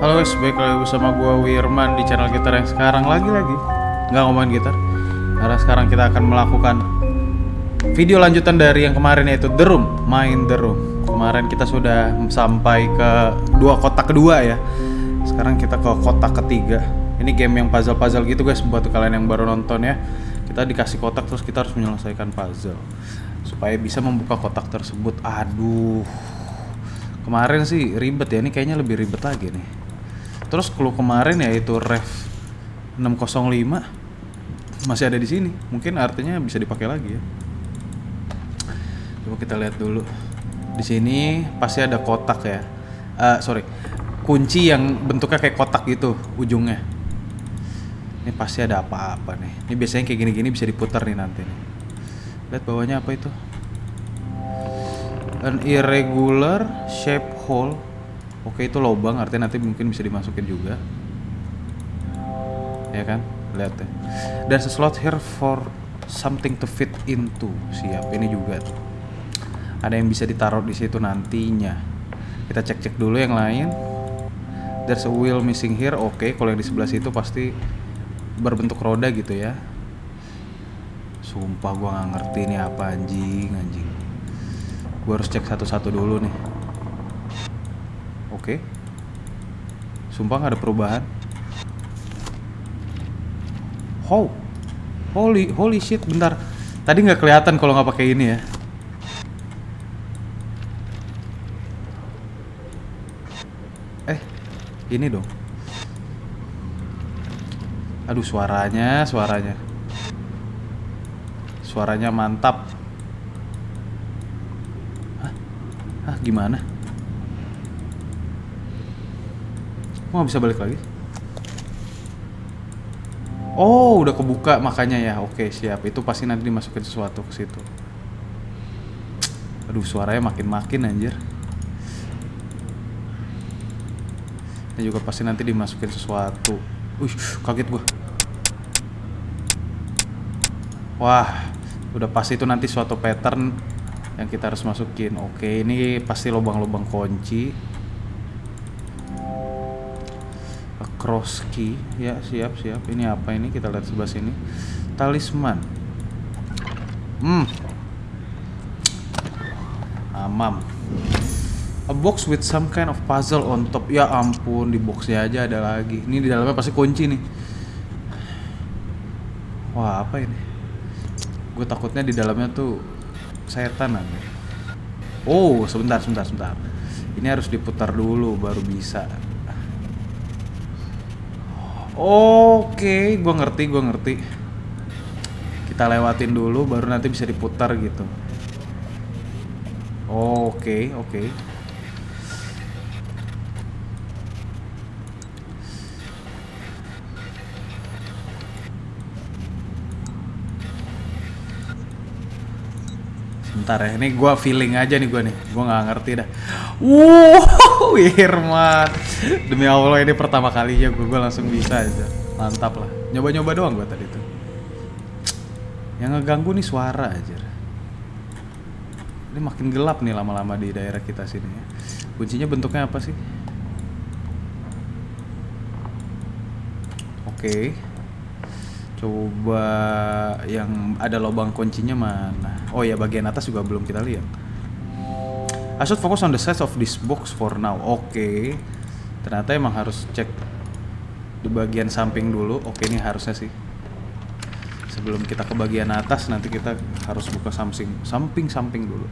Halo guys, baik lagi bersama gua Wirman di channel gitar yang sekarang lagi-lagi. Nggak ngomongin gitar Karena sekarang kita akan melakukan video lanjutan dari yang kemarin yaitu The Room Main The Room. Kemarin kita sudah sampai ke dua kotak kedua ya. Sekarang kita ke kotak ketiga. Ini game yang puzzle-puzzle gitu guys buat kalian yang baru nonton ya. Kita dikasih kotak terus kita harus menyelesaikan puzzle. Supaya bisa membuka kotak tersebut. Aduh. Kemarin sih ribet ya, ini kayaknya lebih ribet lagi nih. Terus clue kemarin ya itu ref 605 masih ada di sini. Mungkin artinya bisa dipakai lagi ya. Coba kita lihat dulu. Di sini pasti ada kotak ya. Eh, sorry, kunci yang bentuknya kayak kotak gitu ujungnya. Ini pasti ada apa-apa nih. Ini biasanya kayak gini-gini bisa diputar nih nanti. Lihat bawahnya apa itu? An irregular shape hole. Oke, itu lubang artinya nanti mungkin bisa dimasukin juga. Ya kan? Lihat ya. There's a slot here for something to fit into. Siap, ini juga tuh. Ada yang bisa ditaruh di situ nantinya. Kita cek-cek dulu yang lain. There's a wheel missing here. Oke, kalau yang di sebelah situ pasti berbentuk roda gitu ya. Sumpah gua nggak ngerti ini apa anjing, anjing. Gue harus cek satu-satu dulu nih. Oke. Sumpah nggak ada perubahan. How? Holy, holy shit, bentar. Tadi nggak kelihatan kalau nggak pakai ini ya. Eh, ini dong. Aduh, suaranya, suaranya. Suaranya mantap. Ah, gimana? Mau bisa balik lagi? Oh, udah kebuka makanya ya. Oke, siap. Itu pasti nanti dimasukin sesuatu ke situ. Aduh, suaranya makin-makin anjir. Ini juga pasti nanti dimasukin sesuatu. Wih, kaget gua. Wah, udah pasti itu nanti suatu pattern yang kita harus masukin. Oke, ini pasti lubang-lubang kunci. Key, ya siap siap. Ini apa ini? Kita lihat sebelah sini. Talisman. Hmm. Amam. A box with some kind of puzzle on top. Ya ampun, di boxnya aja ada lagi. Ini di dalamnya pasti kunci nih. Wah, apa ini? Gue takutnya di dalamnya tuh setan aja. Oh, sebentar, sebentar, sebentar. Ini harus diputar dulu baru bisa. Oke, gua ngerti, gua ngerti. Kita lewatin dulu baru nanti bisa diputar gitu. Oke, oke. Bentar ya, ini gua feeling aja nih gua nih. Gua nggak ngerti dah. Wow, Irman. Demi Allah ini pertama kalinya gua, gua langsung bisa aja. Mantap lah. Nyoba-nyoba doang gua tadi tuh. Yang ngeganggu nih suara aja. Ini makin gelap nih lama-lama di daerah kita sini ya. Kuncinya bentuknya apa sih? Oke. Coba yang ada lubang kuncinya mana? Oh ya bagian atas juga belum kita lihat. I should focus on the size of this box for now. Oke. Ternyata emang harus cek di bagian samping dulu. Oke ini harusnya sih. Sebelum kita ke bagian atas nanti kita harus buka samping samping samping dulu.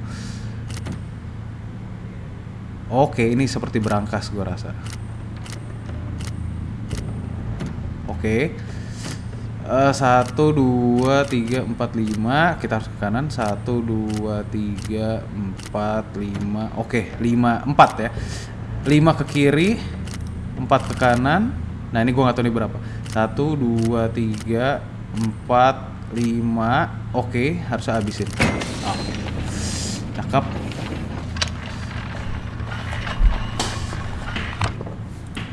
Oke ini seperti berangkas gua rasa. Oke. Uh, satu dua tiga empat lima. Kita harus ke kanan. Satu dua tiga empat lima. Oke lima empat ya. Lima ke kiri empat ke kanan. Nah ini gua nggak tahu ini berapa. Satu dua tiga empat lima. Oke harus habisin. Oh. cakep.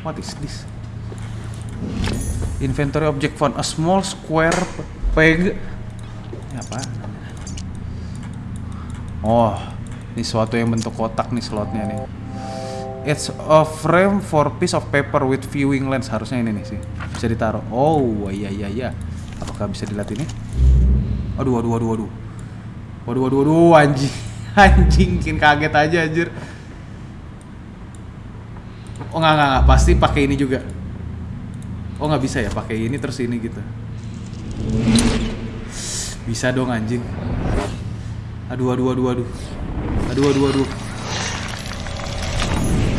What is this Inventory object found a small square peg. Apa? Oh, ini suatu yang bentuk kotak nih slotnya nih. It's a frame for piece of paper with viewing lens. Harusnya ini nih sih. Bisa ditaruh. Oh, iya iya iya. Apakah bisa dilihat ini? Aduh, aduh, aduh, aduh. Waduh, waduh, waduh, anjing. Anjing, bikin kaget aja anjir. Oh, enggak, enggak, enggak. Pasti pakai ini juga. Oh, nggak bisa ya pakai ini terus ini gitu. Bisa dong anjing. Aduh, aduh, aduh, aduh. Aduh, aduh, aduh.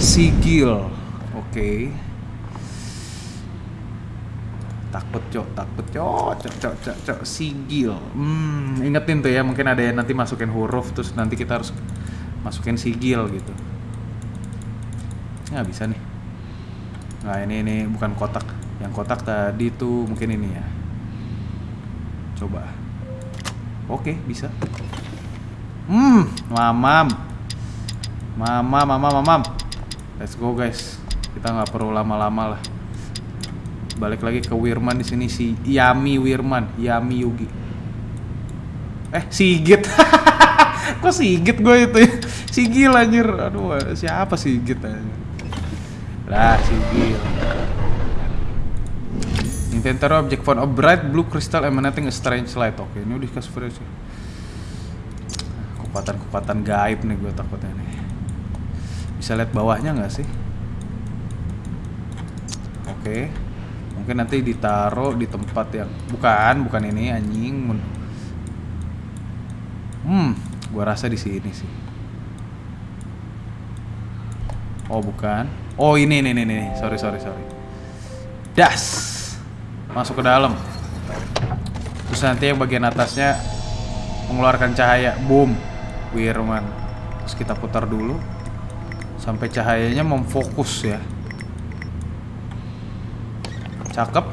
Sigil. Oke. Takut, cok, takut, cok, cok, cok, cok, sigil. Hmm, ingetin tuh ya, mungkin ada yang nanti masukin huruf terus nanti kita harus masukin sigil gitu. Nggak bisa nih. Nah, ini ini bukan kotak. Yang kotak tadi tuh mungkin ini ya. Coba. Oke, bisa. Hmm, mamam. Mama, mama, mamam. Let's go guys. Kita nggak perlu lama-lama lah. Balik lagi ke Wirman di sini si Yami Wirman, Yami Yugi. Eh, Sigit. Kok Sigit gue itu ya? Sigil anjir. Aduh, siapa Sigit anjir? Lah, Sigil. Inventory object found a bright blue crystal emanating a strange light. Oke, ini udah dikasih versi. Kekuatan-kekuatan gaib nih gue takutnya nih. Bisa lihat bawahnya nggak sih? Oke. Mungkin nanti ditaruh di tempat yang bukan, bukan ini anjing. Hmm, gua rasa di sini sih. Oh, bukan. Oh, ini ini ini ini. Sorry, sorry, sorry. Das. Masuk ke dalam. Terus nanti yang bagian atasnya mengeluarkan cahaya. Boom. Wirman. Terus kita putar dulu sampai cahayanya memfokus ya. Cakep.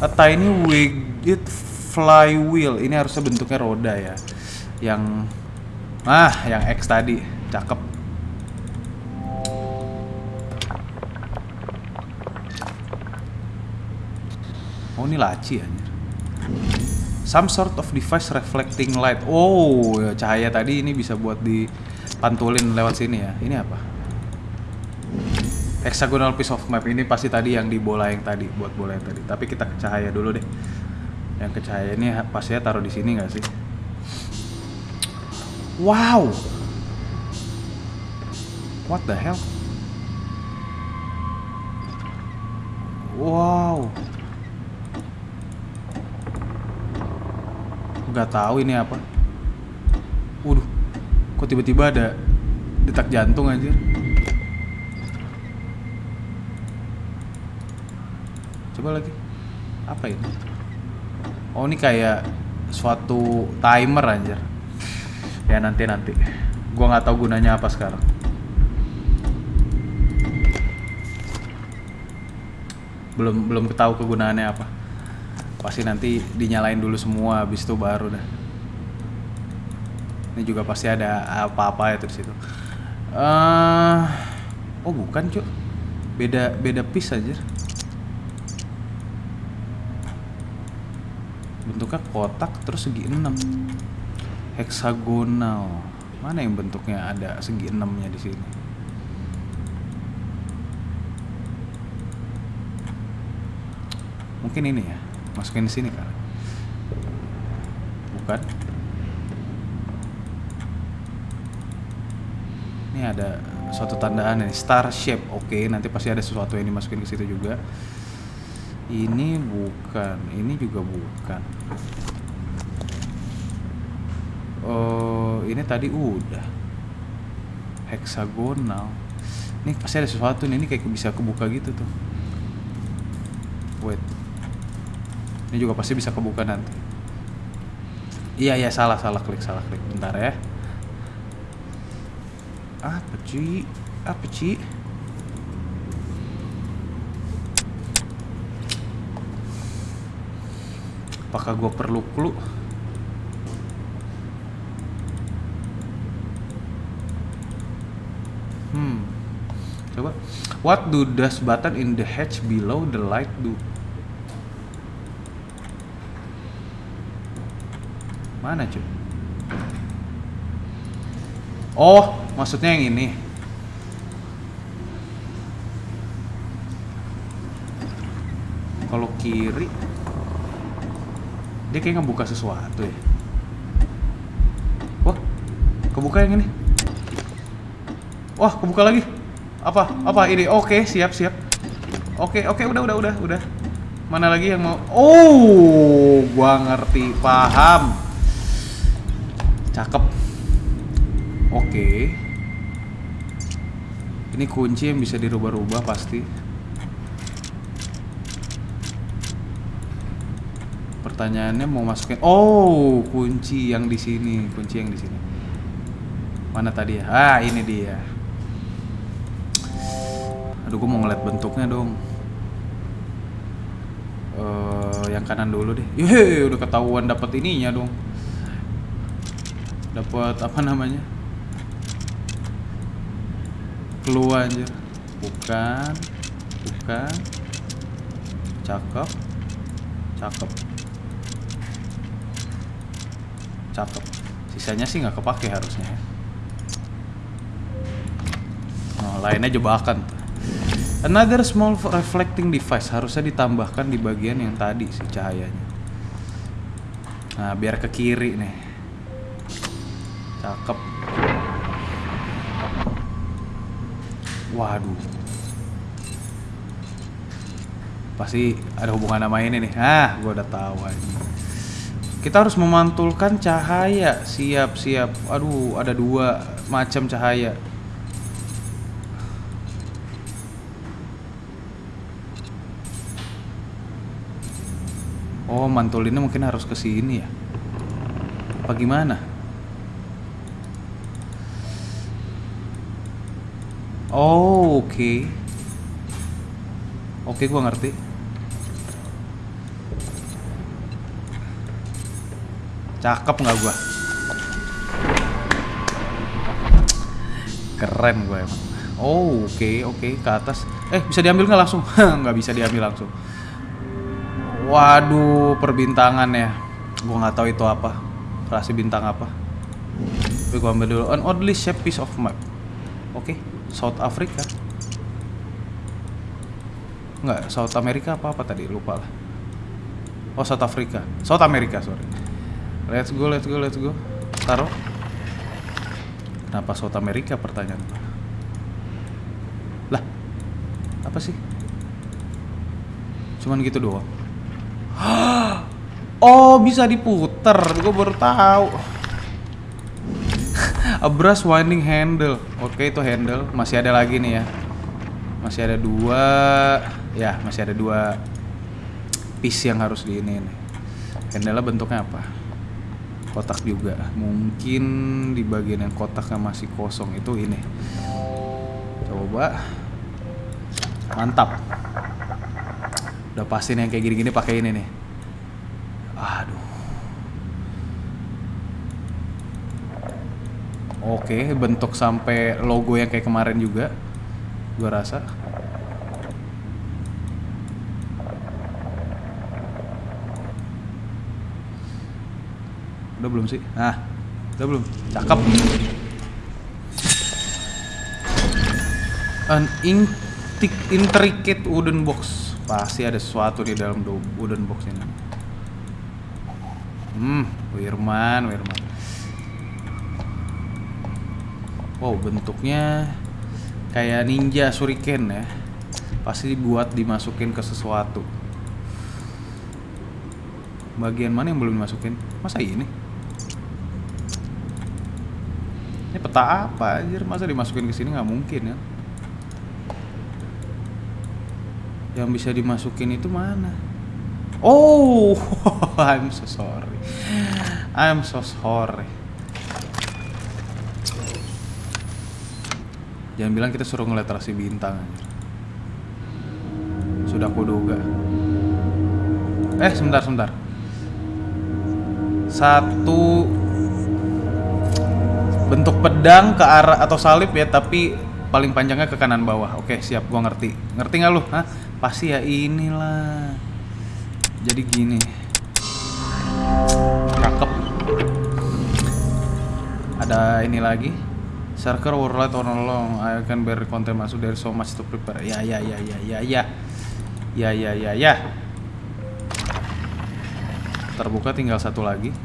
A tiny winged flywheel. Ini harusnya bentuknya roda ya. Yang ah, yang X tadi. Cakep. Oh, ini laci anjir. Some sort of device reflecting light. Oh, ya, cahaya tadi ini bisa buat dipantulin lewat sini ya. Ini apa? Hexagonal piece of map ini pasti tadi yang di bola yang tadi, buat bola yang tadi. Tapi kita ke cahaya dulu deh. Yang ke cahaya ini pastinya taruh di sini nggak sih? Wow. What the hell? Wow. Nggak tahu ini apa. Waduh, kok tiba-tiba ada detak jantung aja. Coba lagi. Apa ini? Oh, ini kayak suatu timer anjir. Ya nanti nanti. Gua nggak tahu gunanya apa sekarang. Belum belum ketahu kegunaannya apa. Pasti nanti dinyalain dulu semua habis itu baru dah. Ini juga pasti ada apa-apa ya di situ. Uh, oh bukan cuk. Beda beda piece aja. bentuknya kotak terus segi enam heksagonal mana yang bentuknya ada segi enamnya di sini mungkin ini ya masukin di sini kali bukan. Ini ada suatu tandaan ini. Star shape. Oke nanti pasti ada sesuatu yang dimasukin ke situ juga. Ini bukan. Ini juga bukan. Oh ini tadi udah. Heksagonal ini pasti ada sesuatu nih. Ini kayak bisa kebuka gitu tuh. Wait ini juga pasti bisa kebuka nanti. Iya iya salah salah klik salah klik. Bentar ya. Apa cuy apa cuy apakah gue perlu clue? Hmm. Coba. What do does button in the hatch below the light do mana cuy Oh, maksudnya yang ini. Kalau kiri dia kayak ngebuka sesuatu ya. Wah, kebuka yang ini. Wah, kebuka lagi. Apa? Apa ini? Oke, siap, siap. Oke, oke, udah, udah, udah, udah. Mana lagi yang mau? Oh, gua ngerti, paham. Cakep. Oke. Ini kunci yang bisa dirubah-rubah pasti. Pertanyaannya mau masukin Oh, kunci yang di sini, kunci yang di sini. Mana tadi ya? Ah, ini dia. Aduh, gue mau ngeliat bentuknya dong. Eh, yang kanan dulu deh. Yeay, udah ketahuan dapat ininya dong. Dapat apa namanya? Keluar aja. Bukan. Bukan. Cakep. Cakep. Cakep. Sisanya sih nggak kepake harusnya ya. Oh, lainnya jebakan. Another small reflecting device harusnya ditambahkan di bagian yang tadi sih cahayanya. Nah, biar ke kiri nih. Cakep. Waduh. Pasti ada hubungan sama ini nih. Ah, gue udah tahu aja. Kita harus memantulkan cahaya. Siap, siap. Aduh, ada dua macam cahaya. Oh, mantulinnya mungkin harus ke sini ya. Apa gimana? Oh, oke. Okay. Oke, okay, gua ngerti. Cakep nggak gua? Keren gue emang. Oh, oke, okay, oke, okay. ke atas. Eh, bisa diambil nggak langsung? nggak bisa diambil langsung. Waduh, perbintangan ya. Gue nggak tahu itu apa. Rasi bintang apa. Tapi gue ambil dulu. An oddly shaped piece of map. Oke, okay. South Africa. Nggak, South America apa apa tadi? Lupa lah. Oh, South Africa. South America, sorry. Let's go, let's go, let's go. Taruh. Kenapa South America pertanyaan Lah, apa sih? Cuman gitu doang. Oh, bisa diputer. Gue baru tahu. A brush winding handle. Oke, itu handle. Masih ada lagi nih ya. Masih ada dua. Ya, masih ada dua piece yang harus di ini nih. Handle bentuknya apa? Kotak juga. Mungkin di bagian yang kotaknya masih kosong itu ini. Coba. Mantap. Udah pasti nih yang kayak gini-gini pakai ini nih. Aduh. Oke, bentuk sampai logo yang kayak kemarin juga. Gua rasa. Udah belum sih? Nah, udah belum? Cakep. An intricate wooden box. Pasti ada sesuatu di dalam wooden box ini. Hmm, Wirman, Wirman. Wow, bentuknya kayak ninja shuriken ya. Pasti dibuat dimasukin ke sesuatu. Bagian mana yang belum dimasukin? Masa ini? Ini peta apa anjir? Masa dimasukin ke sini nggak mungkin ya? Yang bisa dimasukin itu mana? Oh, I'm so sorry. I'm so sorry. Jangan bilang kita suruh ngeliat rasi bintang. Sudah aku duga. Eh, sebentar, sebentar. Satu bentuk pedang ke arah atau salib ya, tapi paling panjangnya ke kanan bawah. Oke, siap, gua ngerti. Ngerti nggak lu? Hah? Pasti ya inilah. Jadi gini. Cakep. Ada ini lagi. Were light on along. I can bear content masuk dari so much to prepare. Ya ya ya ya ya ya. Ya ya ya ya. Terbuka tinggal satu lagi.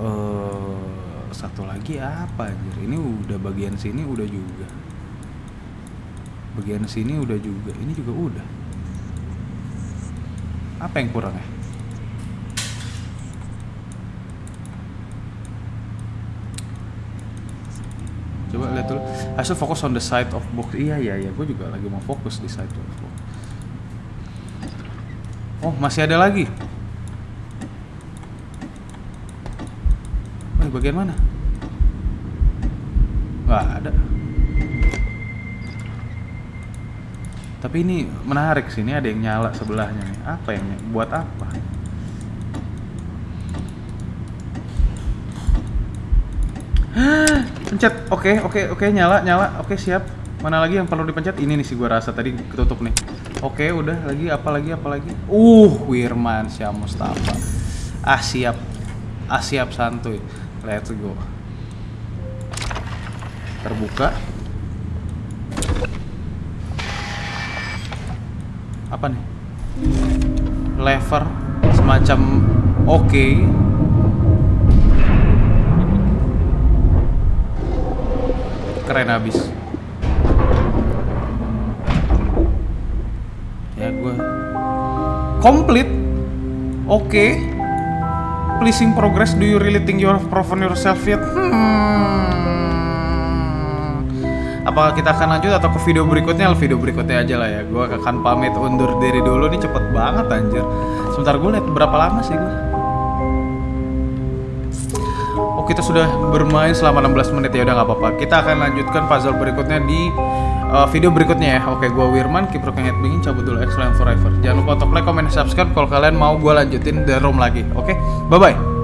Eh satu lagi apa anjir? Ini udah bagian sini udah juga. Bagian sini udah juga. Ini juga udah. Apa yang kurang ya? Coba lihat dulu. I should focus on the side of box. Iya iya iya, gue juga lagi mau fokus di side of box. Oh masih ada lagi. Oh, bagian mana? Gak ada. Tapi ini menarik sih, ini ada yang nyala sebelahnya nih. Apa yang buat apa? Pencet. Oke, oke, oke, nyala, nyala. Oke, siap. Mana lagi yang perlu dipencet? Ini nih sih gua rasa tadi ketutup nih. Oke, udah lagi apa lagi apa lagi? Uh, Wirman Syah Mustafa. Ah, siap. Ah, siap santuy. Let's go. Terbuka. Apa nih? Lever semacam oke. Keren habis ya gue komplit oke. Pleasing progress. Do you really think you have proven yourself yet? Hmm. apakah kita akan lanjut atau ke video berikutnya? Video berikutnya aja lah ya. Gue akan pamit undur diri dulu. Nih cepet banget anjir. Sebentar gue lihat berapa lama sih gue kita sudah bermain selama 16 menit ya udah nggak apa-apa. Kita akan lanjutkan puzzle berikutnya di uh, video berikutnya ya. Oke, gua Wirman, rocking headbanging, cabut dulu excellent forever. Jangan lupa untuk like, comment, subscribe kalau kalian mau gua lanjutin the room lagi. Oke, bye bye.